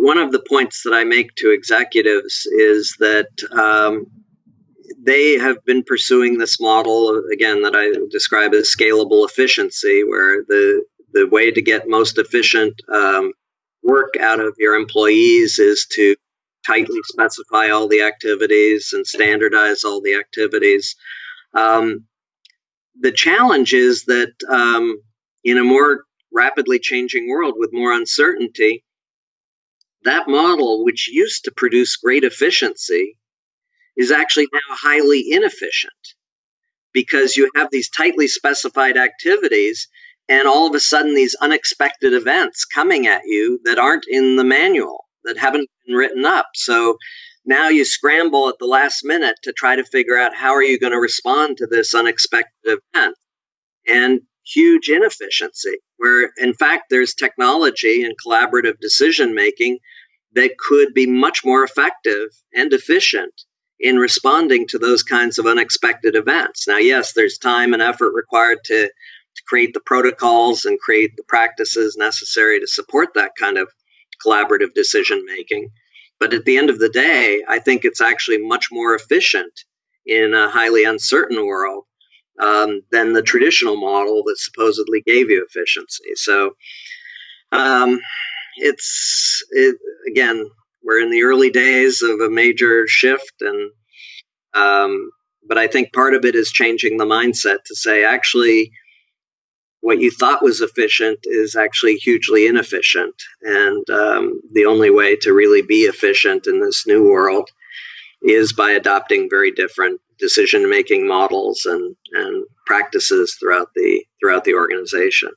one of the points that I make to executives is that um, they have been pursuing this model again that I describe as scalable efficiency, where the the way to get most efficient um, work out of your employees is to tightly specify all the activities and standardize all the activities. Um, the challenge is that um, in a more rapidly changing world with more uncertainty, that model, which used to produce great efficiency, is actually now highly inefficient because you have these tightly specified activities and all of a sudden these unexpected events coming at you that aren't in the manual that haven't been written up. So now you scramble at the last minute to try to figure out how are you going to respond to this unexpected event and huge inefficiency where in fact there's technology and collaborative decision making that could be much more effective and efficient in responding to those kinds of unexpected events. Now, yes, there's time and effort required to, to create the protocols and create the practices necessary to support that kind of collaborative decision making. But at the end of the day, I think it's actually much more efficient in a highly uncertain world um, than the traditional model that supposedly gave you efficiency. So um, it's it, again, we're in the early days of a major shift, and um, but I think part of it is changing the mindset to say actually what you thought was efficient is actually hugely inefficient. And um, the only way to really be efficient in this new world is by adopting very different decision making models and, and practices throughout the throughout the organization.